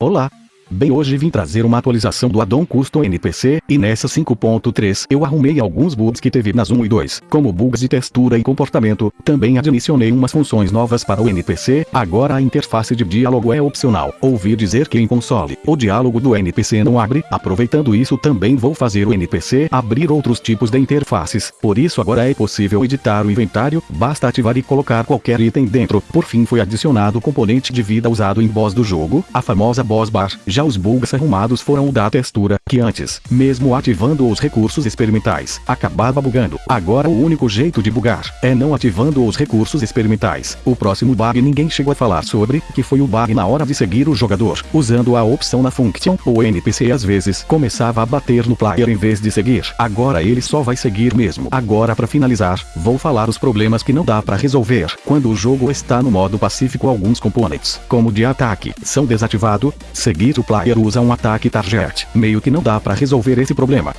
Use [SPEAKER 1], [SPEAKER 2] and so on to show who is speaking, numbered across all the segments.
[SPEAKER 1] Olá! Bem hoje vim trazer uma atualização do addon Custom NPC, e nessa 5.3 eu arrumei alguns bugs que teve nas 1 e 2, como bugs de textura e comportamento, também adicionei umas funções novas para o NPC, agora a interface de diálogo é opcional, ouvi dizer que em console, o diálogo do NPC não abre, aproveitando isso também vou fazer o NPC abrir outros tipos de interfaces, por isso agora é possível editar o inventário, basta ativar e colocar qualquer item dentro, por fim foi adicionado o componente de vida usado em boss do jogo, a famosa boss bar, os bugs arrumados foram o da textura, que antes, mesmo ativando os recursos experimentais, acabava bugando. Agora o único jeito de bugar, é não ativando os recursos experimentais. O próximo bug ninguém chegou a falar sobre, que foi o bug na hora de seguir o jogador. Usando a opção na function, o NPC às vezes começava a bater no player em vez de seguir. Agora ele só vai seguir mesmo. Agora para finalizar, vou falar os problemas que não dá para resolver. Quando o jogo está no modo pacífico alguns componentes, como de ataque, são desativados, seguir o player usa um ataque target, meio que não dá para resolver esse problema.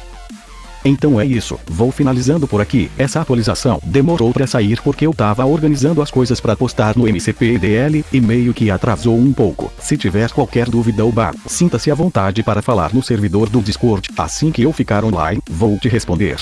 [SPEAKER 1] Então é isso, vou finalizando por aqui, essa atualização demorou para sair porque eu tava organizando as coisas para postar no MCPDL, e meio que atrasou um pouco. Se tiver qualquer dúvida ou bar, sinta-se à vontade para falar no servidor do Discord, assim que eu ficar online, vou te responder.